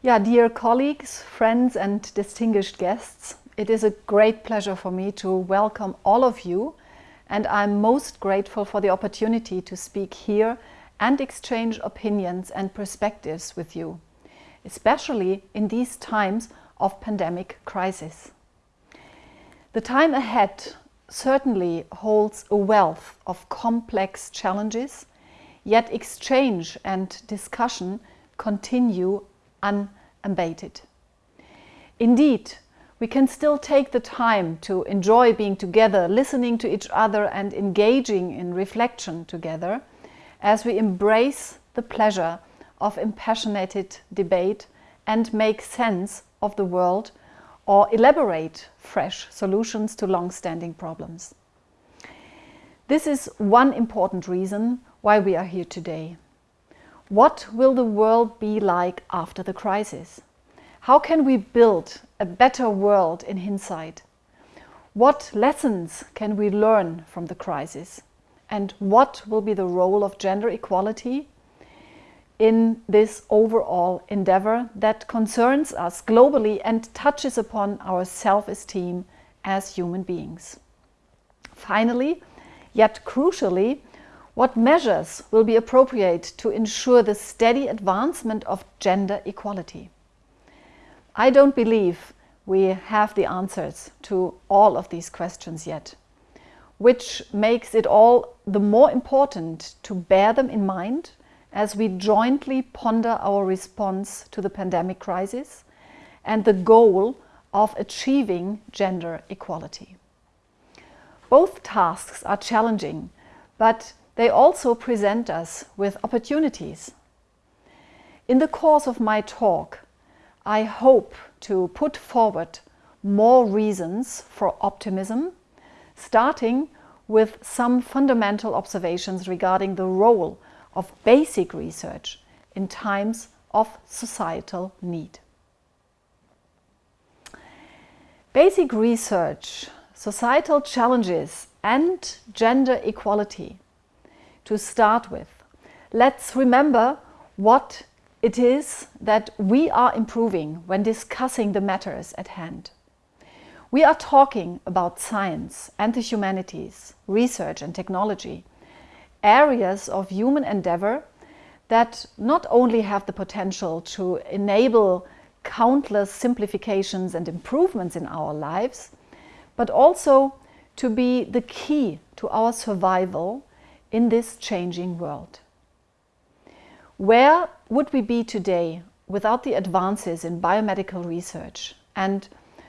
Yeah, dear colleagues, friends and distinguished guests, it is a great pleasure for me to welcome all of you and I'm most grateful for the opportunity to speak here and exchange opinions and perspectives with you, especially in these times of pandemic crisis. The time ahead certainly holds a wealth of complex challenges, yet exchange and discussion continue unabated. Indeed, we can still take the time to enjoy being together, listening to each other and engaging in reflection together as we embrace the pleasure of impassioned debate and make sense of the world or elaborate fresh solutions to long-standing problems. This is one important reason why we are here today. What will the world be like after the crisis? How can we build a better world in hindsight? What lessons can we learn from the crisis? And what will be the role of gender equality in this overall endeavor that concerns us globally and touches upon our self-esteem as human beings? Finally, yet crucially, what measures will be appropriate to ensure the steady advancement of gender equality? I don't believe we have the answers to all of these questions yet, which makes it all the more important to bear them in mind as we jointly ponder our response to the pandemic crisis and the goal of achieving gender equality. Both tasks are challenging, but they also present us with opportunities. In the course of my talk, I hope to put forward more reasons for optimism, starting with some fundamental observations regarding the role of basic research in times of societal need. Basic research, societal challenges and gender equality. To start with, let's remember what it is that we are improving when discussing the matters at hand. We are talking about science and the humanities, research and technology, areas of human endeavor that not only have the potential to enable countless simplifications and improvements in our lives, but also to be the key to our survival in this changing world. Where would we be today without the advances in biomedical research? And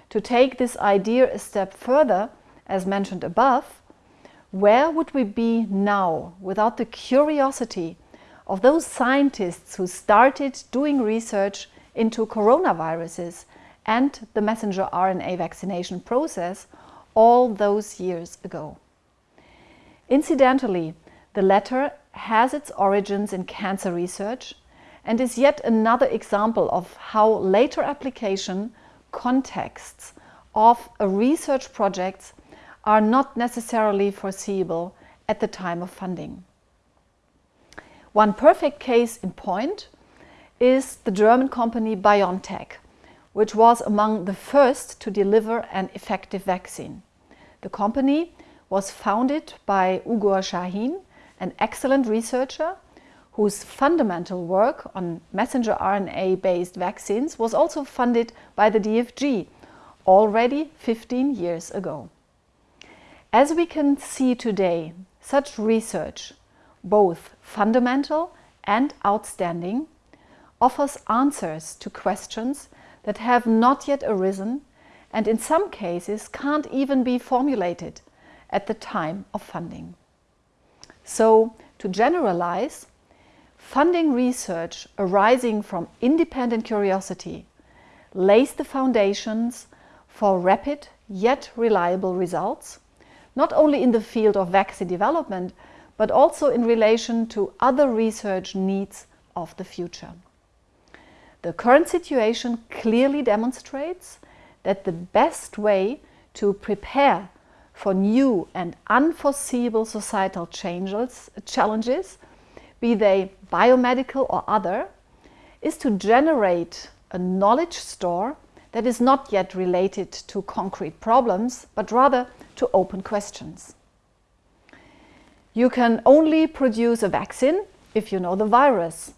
to take this idea a step further, as mentioned above, where would we be now without the curiosity of those scientists who started doing research into coronaviruses and the messenger RNA vaccination process all those years ago? Incidentally, the latter has its origins in cancer research and is yet another example of how later application contexts of a research project are not necessarily foreseeable at the time of funding. One perfect case in point is the German company BioNTech, which was among the first to deliver an effective vaccine. The company was founded by Ugur Sahin an excellent researcher whose fundamental work on messenger RNA-based vaccines was also funded by the DFG already 15 years ago. As we can see today, such research, both fundamental and outstanding, offers answers to questions that have not yet arisen and in some cases can't even be formulated at the time of funding. So, to generalize, funding research arising from independent curiosity lays the foundations for rapid yet reliable results, not only in the field of vaccine development, but also in relation to other research needs of the future. The current situation clearly demonstrates that the best way to prepare for new and unforeseeable societal changes, challenges, be they biomedical or other, is to generate a knowledge store that is not yet related to concrete problems, but rather to open questions. You can only produce a vaccine if you know the virus.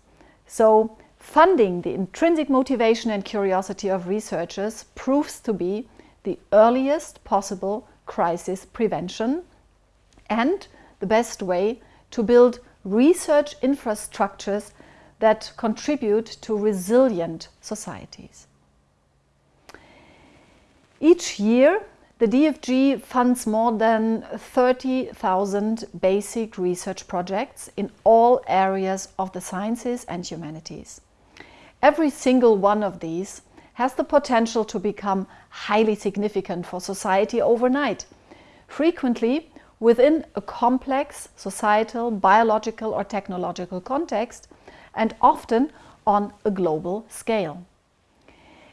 So funding the intrinsic motivation and curiosity of researchers proves to be the earliest possible crisis prevention and the best way to build research infrastructures that contribute to resilient societies. Each year, the DFG funds more than 30,000 basic research projects in all areas of the sciences and humanities. Every single one of these has the potential to become highly significant for society overnight, frequently within a complex societal, biological or technological context and often on a global scale.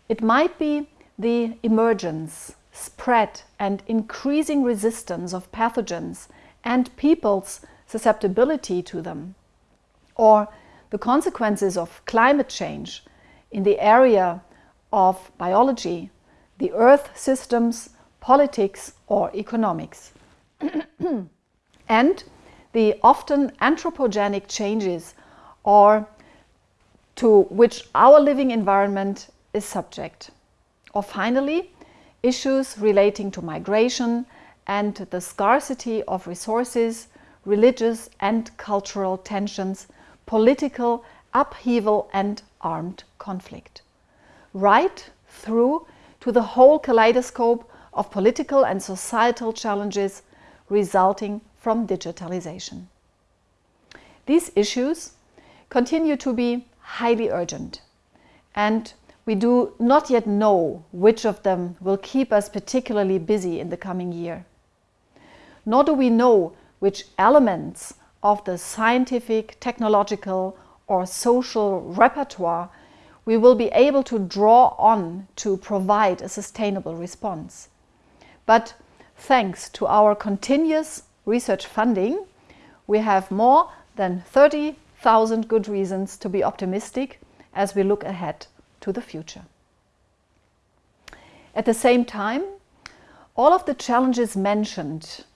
It might be the emergence, spread and increasing resistance of pathogens and people's susceptibility to them, or the consequences of climate change in the area of biology, the earth systems, politics or economics. and the often anthropogenic changes or to which our living environment is subject. Or finally, issues relating to migration and the scarcity of resources, religious and cultural tensions, political upheaval and armed conflict. Right through to the whole kaleidoscope of political and societal challenges resulting from digitalization. These issues continue to be highly urgent and we do not yet know which of them will keep us particularly busy in the coming year. Nor do we know which elements of the scientific, technological or social repertoire we will be able to draw on to provide a sustainable response. But thanks to our continuous research funding, we have more than 30,000 good reasons to be optimistic as we look ahead to the future. At the same time, all of the challenges mentioned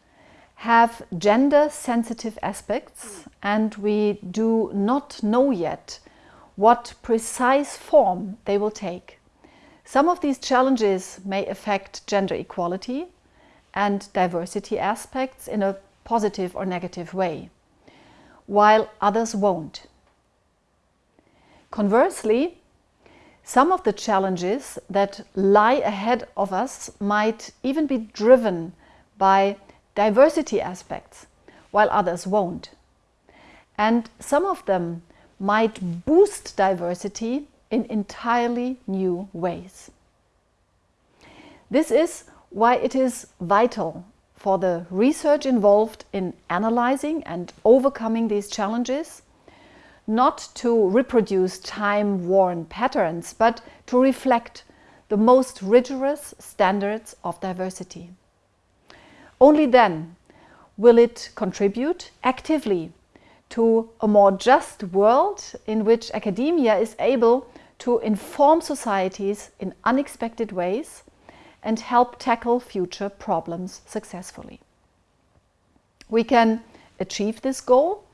have gender-sensitive aspects and we do not know yet what precise form they will take. Some of these challenges may affect gender equality and diversity aspects in a positive or negative way, while others won't. Conversely, some of the challenges that lie ahead of us might even be driven by diversity aspects, while others won't. And some of them might boost diversity in entirely new ways. This is why it is vital for the research involved in analyzing and overcoming these challenges not to reproduce time-worn patterns, but to reflect the most rigorous standards of diversity. Only then will it contribute actively to a more just world in which academia is able to inform societies in unexpected ways and help tackle future problems successfully. We can achieve this goal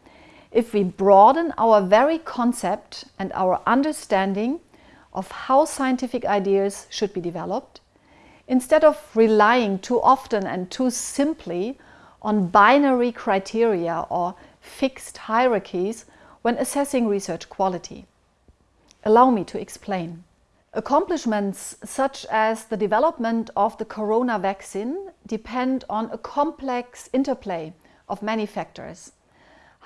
if we broaden our very concept and our understanding of how scientific ideas should be developed, instead of relying too often and too simply on binary criteria or fixed hierarchies when assessing research quality. Allow me to explain. Accomplishments such as the development of the corona vaccine depend on a complex interplay of many factors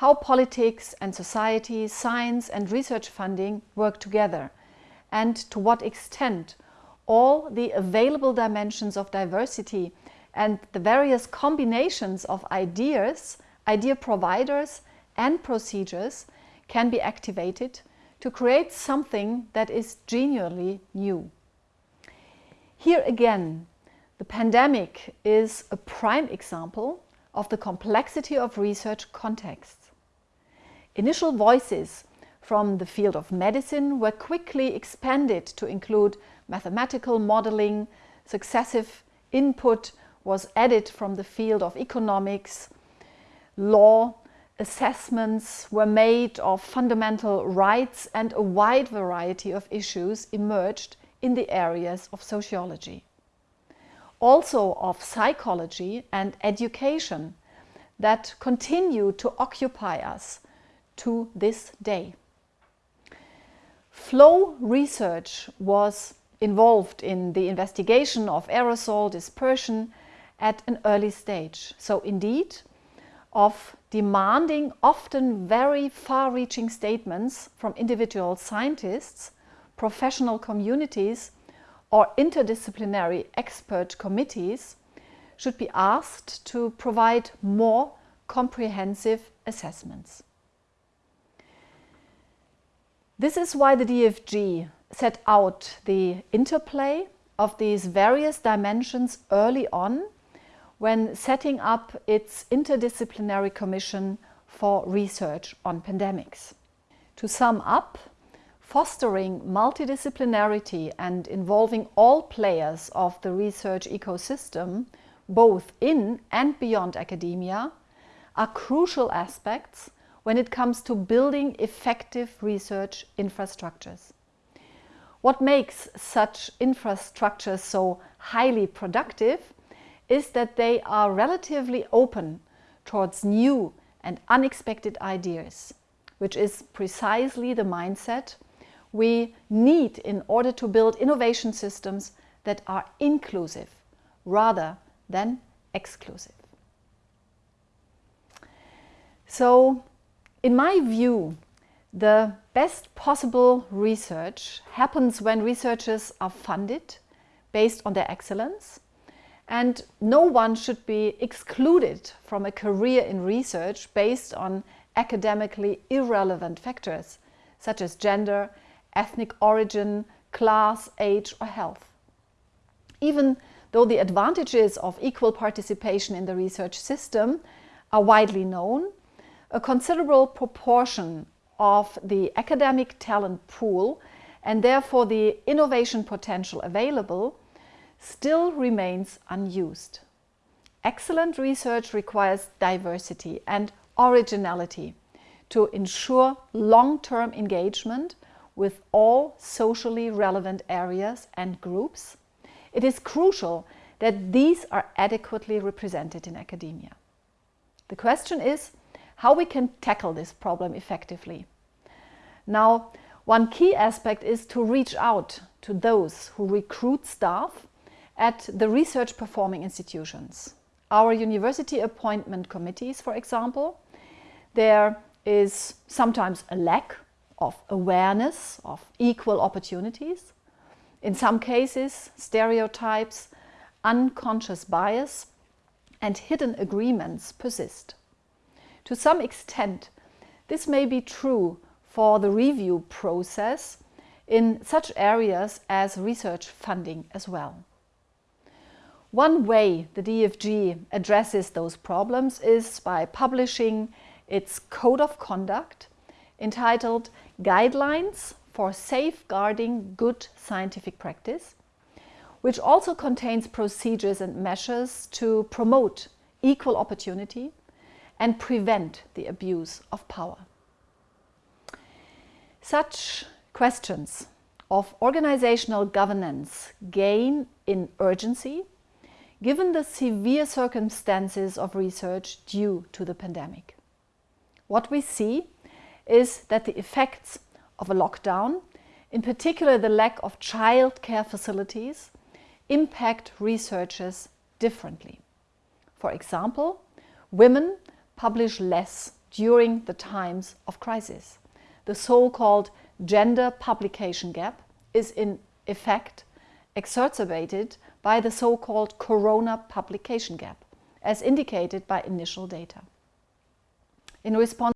how politics and society, science and research funding work together and to what extent all the available dimensions of diversity and the various combinations of ideas, idea providers and procedures can be activated to create something that is genuinely new. Here again, the pandemic is a prime example of the complexity of research contexts. Initial voices from the field of medicine were quickly expanded to include mathematical modeling, successive input was added from the field of economics, law, assessments were made of fundamental rights and a wide variety of issues emerged in the areas of sociology. Also of psychology and education that continue to occupy us to this day. Flow research was involved in the investigation of aerosol dispersion at an early stage. So indeed, of demanding often very far-reaching statements from individual scientists, professional communities or interdisciplinary expert committees should be asked to provide more comprehensive assessments. This is why the DFG set out the interplay of these various dimensions early on when setting up its interdisciplinary commission for research on pandemics. To sum up, fostering multidisciplinarity and involving all players of the research ecosystem, both in and beyond academia, are crucial aspects when it comes to building effective research infrastructures. What makes such infrastructures so highly productive is that they are relatively open towards new and unexpected ideas, which is precisely the mindset we need in order to build innovation systems that are inclusive rather than exclusive. So in my view, the best possible research happens when researchers are funded based on their excellence and no one should be excluded from a career in research based on academically irrelevant factors such as gender, ethnic origin, class, age or health. Even though the advantages of equal participation in the research system are widely known, a considerable proportion of the academic talent pool and therefore the innovation potential available still remains unused. Excellent research requires diversity and originality to ensure long-term engagement with all socially relevant areas and groups. It is crucial that these are adequately represented in academia. The question is how we can tackle this problem effectively. Now, one key aspect is to reach out to those who recruit staff at the research performing institutions. Our university appointment committees, for example, there is sometimes a lack of awareness of equal opportunities. In some cases, stereotypes, unconscious bias and hidden agreements persist. To some extent, this may be true for the review process in such areas as research funding as well. One way the DFG addresses those problems is by publishing its Code of Conduct entitled Guidelines for Safeguarding Good Scientific Practice, which also contains procedures and measures to promote equal opportunity and prevent the abuse of power. Such questions of organizational governance gain in urgency given the severe circumstances of research due to the pandemic. What we see is that the effects of a lockdown, in particular the lack of childcare facilities, impact researchers differently. For example, women publish less during the times of crisis. The so-called gender publication gap is in effect exacerbated by the so-called corona publication gap, as indicated by initial data. In response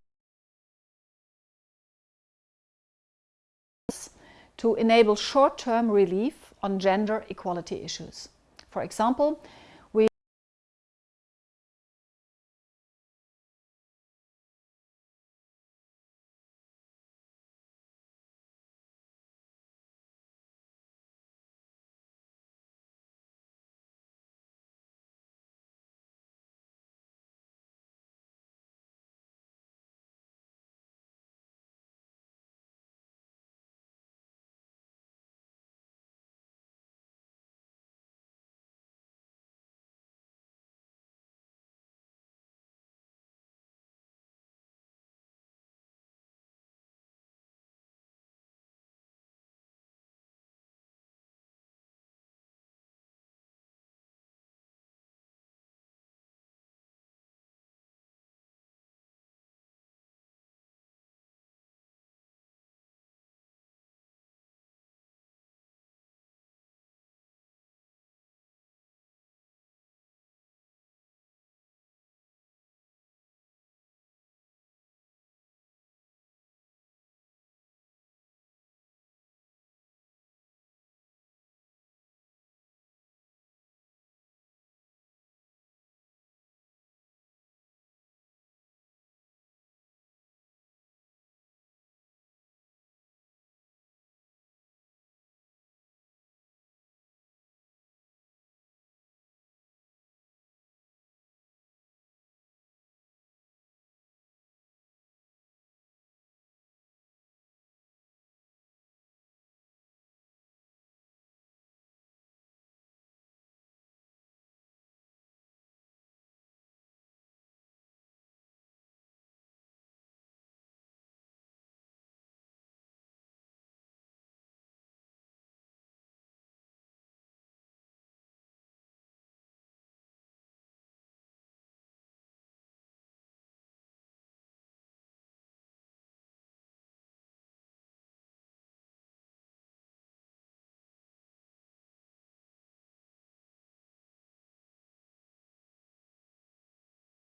to enable short-term relief on gender equality issues. For example,